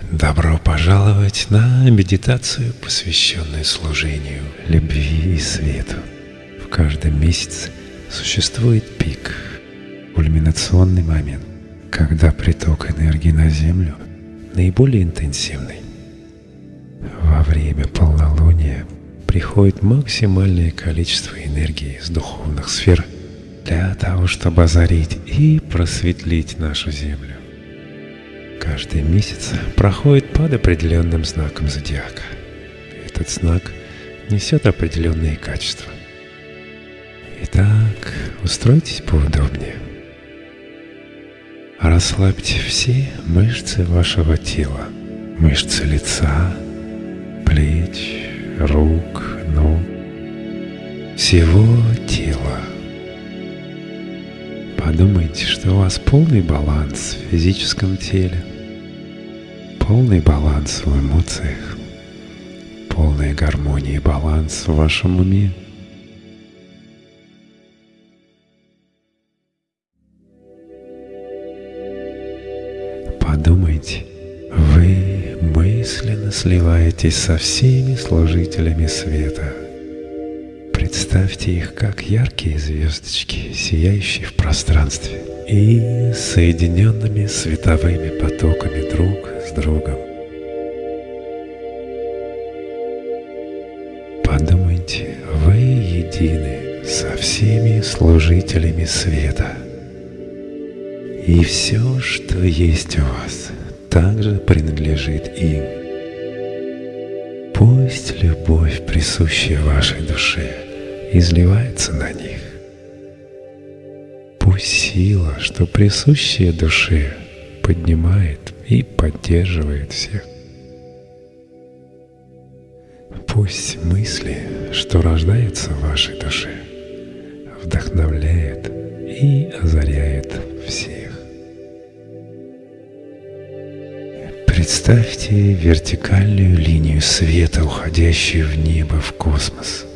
Добро пожаловать на медитацию, посвященную служению, любви и свету. В каждом месяце существует пик, кульминационный момент, когда приток энергии на Землю наиболее интенсивный. Во время полнолуния приходит максимальное количество энергии из духовных сфер для того, чтобы озарить и просветлить нашу Землю. Каждый месяц проходит под определенным знаком зодиака. Этот знак несет определенные качества. Итак, устройтесь поудобнее. Расслабьте все мышцы вашего тела, мышцы лица, плеч, рук, ног, всего тела. Подумайте, что у вас полный баланс в физическом теле, полный баланс в эмоциях, полная гармония и баланс в вашем уме. Подумайте, вы мысленно сливаетесь со всеми служителями света. Представьте их как яркие звездочки, сияющие в пространстве и соединенными световыми потоками друг с другом. Подумайте, вы едины со всеми служителями света. И все, что есть у вас, также принадлежит им. Пусть любовь, присущая вашей душе, изливается на них. Пусть сила, что присущая душе, поднимает и поддерживает всех. Пусть мысли, что рождаются в вашей душе, вдохновляет и озаряет всех. Представьте вертикальную линию света, уходящую в небо, в космос.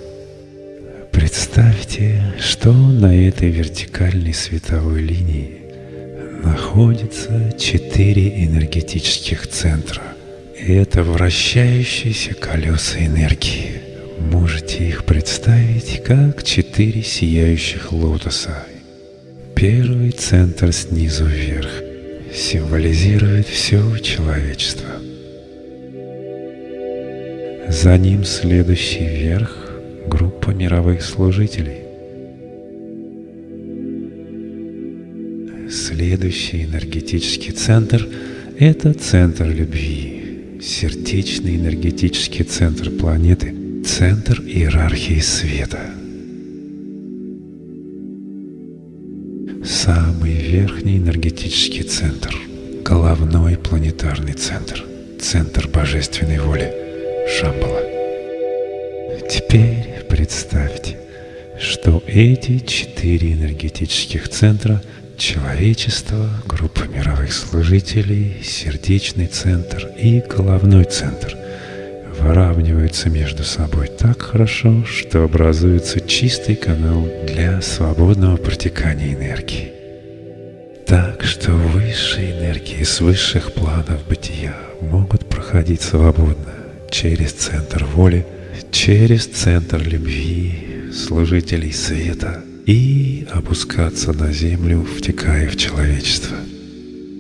Что на этой вертикальной световой линии находится четыре энергетических центра. И это вращающиеся колеса энергии. Можете их представить как четыре сияющих лотоса. Первый центр снизу вверх – символизирует все человечество. За ним следующий верх – группа мировых служителей. Следующий энергетический центр – это центр любви, сердечный энергетический центр планеты, центр иерархии света – самый верхний энергетический центр, головной планетарный центр, центр божественной воли, Шамбала. Теперь представьте, что эти четыре энергетических центра – человечество, группа мировых служителей, сердечный центр и головной центр – выравниваются между собой так хорошо, что образуется чистый канал для свободного протекания энергии. Так что высшие энергии с высших планов бытия могут проходить свободно через центр воли, через центр любви, служителей света и опускаться на землю, втекая в человечество.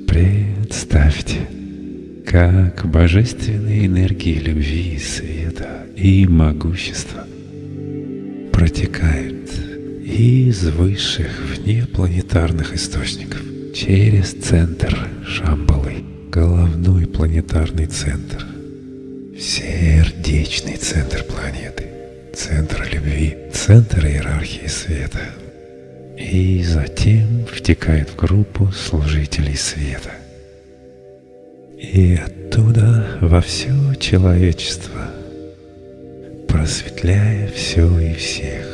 Представьте, как божественные энергии любви, света и могущества протекают из высших внепланетарных источников через центр Шамбалы, головной планетарный центр, сердечный центр планеты, центр любви, центр иерархии света. И затем втекает в группу служителей света и оттуда во все человечество, просветляя все и всех.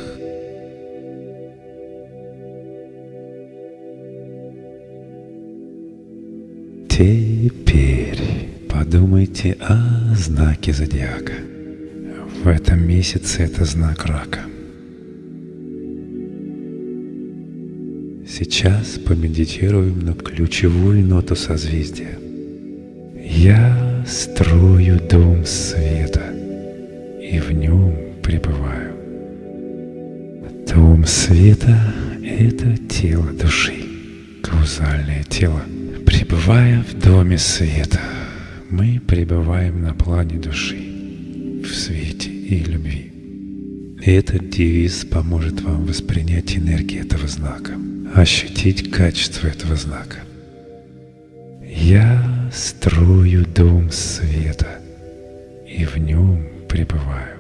Теперь подумайте о знаке зодиака. В этом месяце это знак рака. Сейчас помедитируем на ключевую ноту созвездия – я строю дом света и в нем пребываю. Дом света — это тело души, каузальное тело. Пребывая в доме света, мы пребываем на плане души, в свете и любви. Этот девиз поможет вам воспринять энергию этого знака, ощутить качество этого знака. Я строю дом света и в нем пребываю.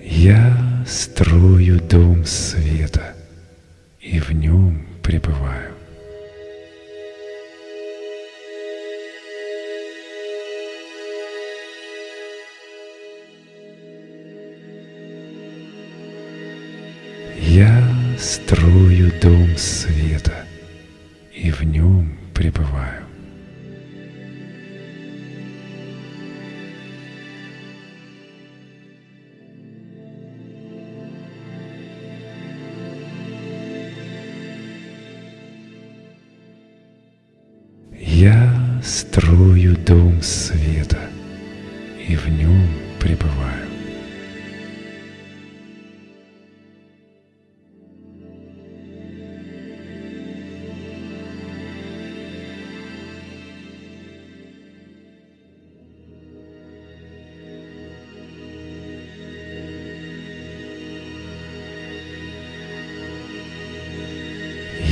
Я строю дом света и в нем пребываю. Строю дом света и в нем пребываю.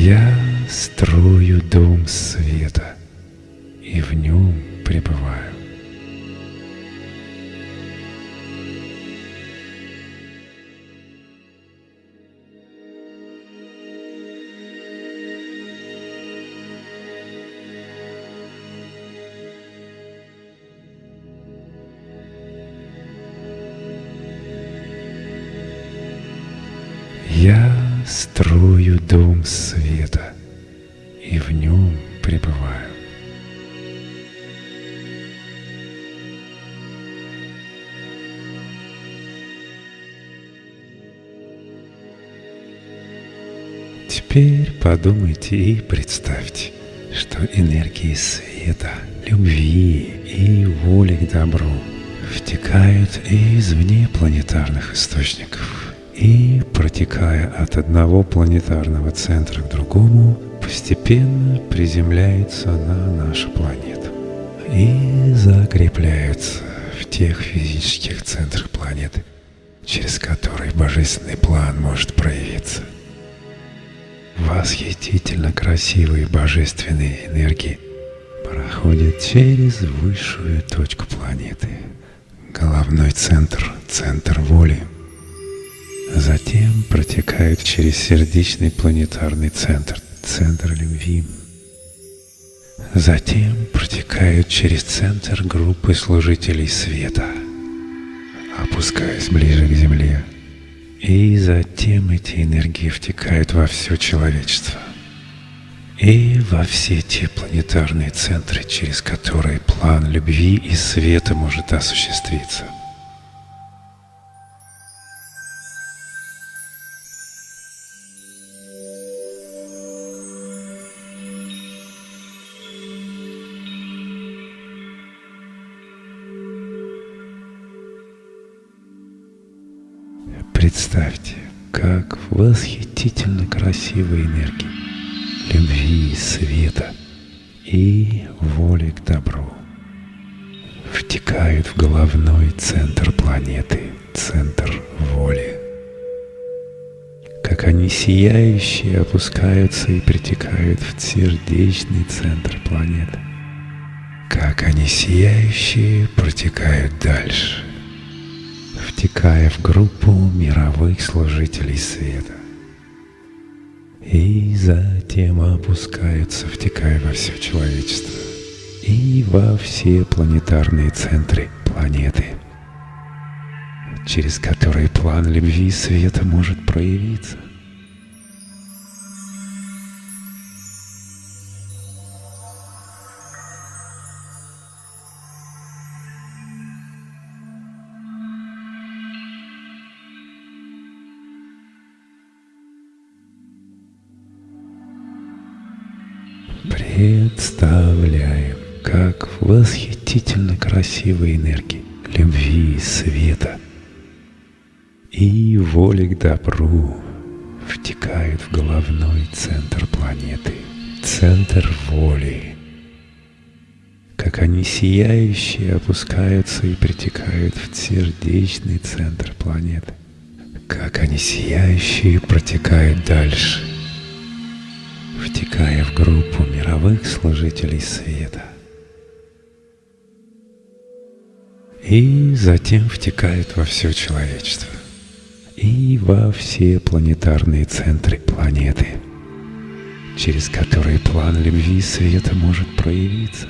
Я строю дом света и в нем пребываю. Я строю дом света и в нем пребываю. Теперь подумайте и представьте, что энергии света, любви и воли к добру втекают из внепланетарных источников и, протекая от одного планетарного центра к другому, постепенно приземляются на нашу планету и закрепляются в тех физических центрах планеты, через которые божественный план может проявиться. Восхитительно красивые божественные энергии проходят через высшую точку планеты, головной центр, центр воли. Затем протекают через сердечный планетарный центр, центр любви. Затем протекают через центр группы служителей света, опускаясь ближе к Земле. И затем эти энергии втекают во все человечество. И во все те планетарные центры, через которые план любви и света может осуществиться. Представьте, как восхитительно красивые энергии любви, света и воли к добру втекают в головной центр планеты, центр воли. Как они сияющие опускаются и притекают в сердечный центр планеты. Как они сияющие протекают дальше – втекая в группу мировых служителей света. И затем опускаются, втекая во все человечество и во все планетарные центры планеты, через которые план любви света может проявиться. Представляем, как восхитительно красивые энергии любви, света. И воли к добру втекают в головной центр планеты, центр воли, как они сияющие опускаются и притекают в сердечный центр планеты, как они сияющие протекают дальше, втекая в группу мировых служителей света. И затем втекают во все человечество и во все планетарные центры планеты, через которые план любви света может проявиться.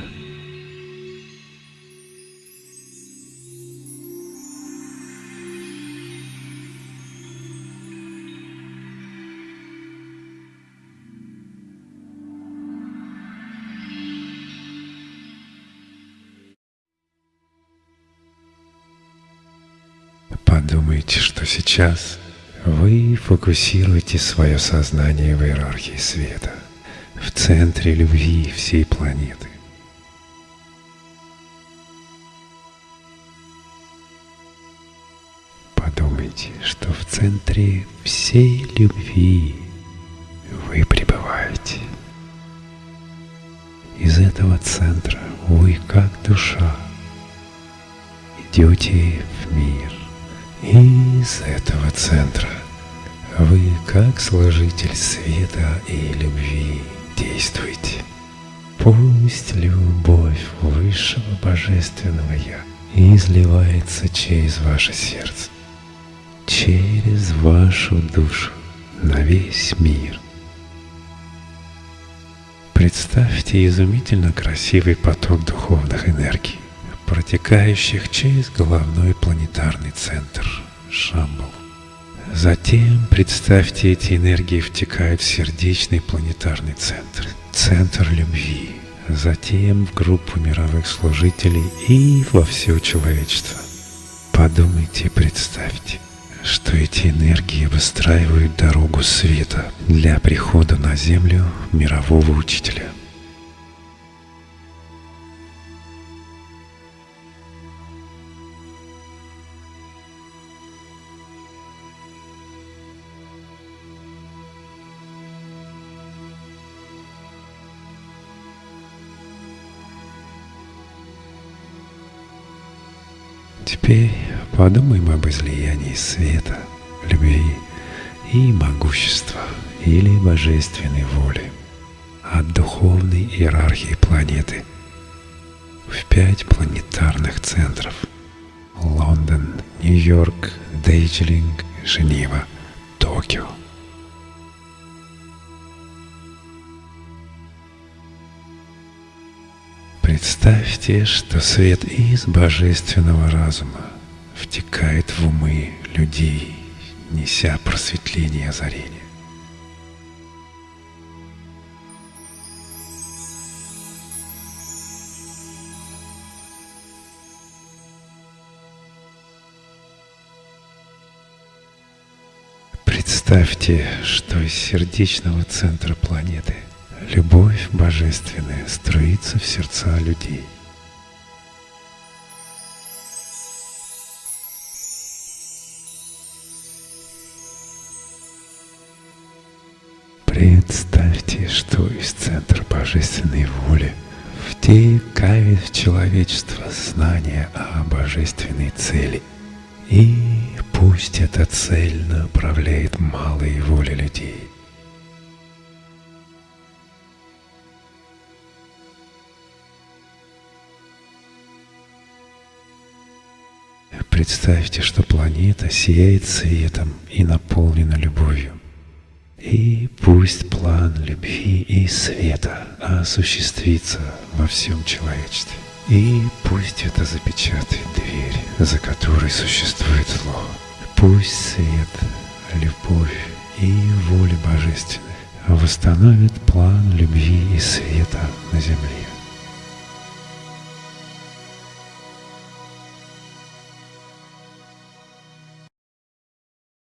Сейчас вы фокусируете свое сознание в иерархии света, в центре любви всей планеты. Подумайте, что в центре всей любви вы пребываете. Из этого центра вы, как душа, идете в мир – из этого центра вы, как служитель света и любви, действуете. Пусть любовь Высшего Божественного Я изливается через ваше сердце, через вашу душу на весь мир. Представьте изумительно красивый поток духовных энергий протекающих через головной планетарный центр Шамбал. Затем представьте, эти энергии втекают в сердечный планетарный центр, центр любви, затем в группу мировых служителей и во все человечество. Подумайте и представьте, что эти энергии выстраивают дорогу света для прихода на Землю мирового учителя – Теперь подумаем об излиянии света, любви и могущества или божественной воли от духовной иерархии планеты в пять планетарных центров – Лондон, Нью-Йорк, Дейджлинг, Женева, Токио – Представьте, что свет из божественного разума втекает в умы людей, неся просветление и озарение. Представьте, что из сердечного центра планеты – Любовь божественная струится в сердца людей. Представьте, что из центра божественной воли втекает в человечество знание о божественной цели. И пусть эта цель направляет малые воли людей – Представьте, что планета сияет светом и наполнена любовью. И пусть план любви и света осуществится во всем человечестве. И пусть это запечатает дверь, за которой существует зло. Пусть свет, любовь и воля божественная восстановит план любви и света на земле.